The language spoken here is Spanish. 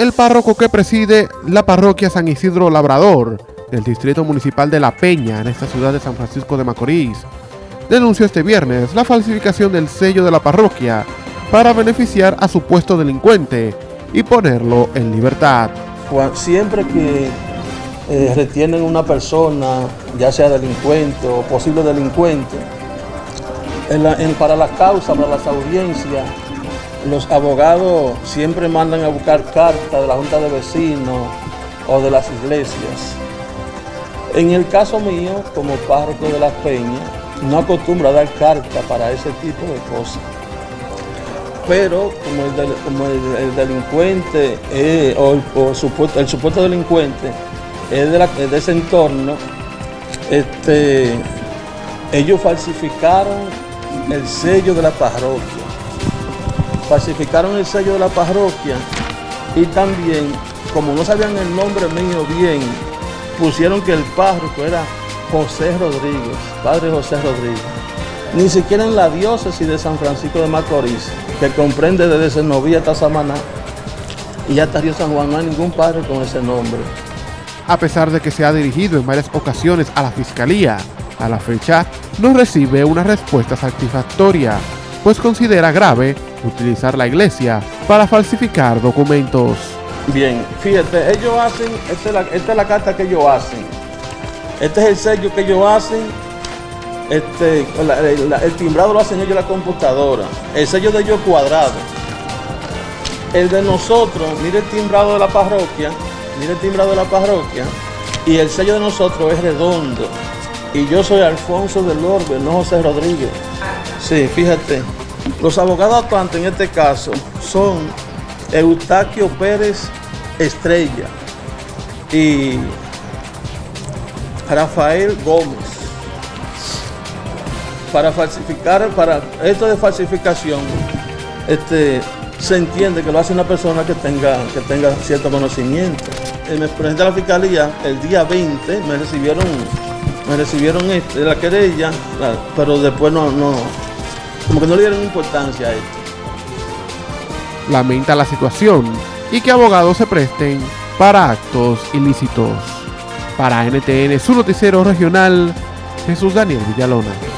El párroco que preside la parroquia San Isidro Labrador del Distrito Municipal de La Peña en esta ciudad de San Francisco de Macorís denunció este viernes la falsificación del sello de la parroquia para beneficiar a supuesto delincuente y ponerlo en libertad. Siempre que eh, retienen una persona, ya sea delincuente o posible delincuente, para las causas, para las audiencias, los abogados siempre mandan a buscar cartas de la Junta de Vecinos o de las iglesias. En el caso mío, como párroco de Las Peñas, no acostumbro a dar carta para ese tipo de cosas. Pero como el, delincuente o, el, supuesto, delincuente es de, ese entorno, este, ellos falsificaron el sello de la parroquia falsificaron el sello de la parroquia y también, como no sabían el nombre mío bien, pusieron que el párroco era José Rodríguez, padre José Rodríguez. Ni siquiera en la diócesis de San Francisco de Macorís, que comprende desde Senovía hasta Samaná, y hasta Río San Juan, no hay ningún padre con ese nombre. A pesar de que se ha dirigido en varias ocasiones a la Fiscalía, a la fecha no recibe una respuesta satisfactoria, pues considera grave utilizar la iglesia para falsificar documentos. Bien, fíjate, ellos hacen, esta es la, carta que ellos hacen, este es el sello que ellos hacen, este, el timbrado lo hacen ellos la computadora, el sello de ellos cuadrado. El de nosotros, mire el timbrado de la parroquia, mire el timbrado de la parroquia, y el sello de nosotros es redondo. Y yo soy Alfonso del Orbe, no José Rodríguez. Sí, fíjate. Los abogados actuantes en este caso son Eustaquio Pérez Estrella y Rafael Gómez. Para falsificar, para esto de falsificación, este, se entiende que lo hace una persona que tenga, que tenga cierto conocimiento. Eh, me presenté a la fiscalía el día 20, me recibieron, me recibieron este, la querella, pero después no, no, como que no le dieron importancia a esto. Lamenta la situación y que abogados se presten para actos ilícitos. Para NTN, su noticiero regional, Jesús Daniel Villalona.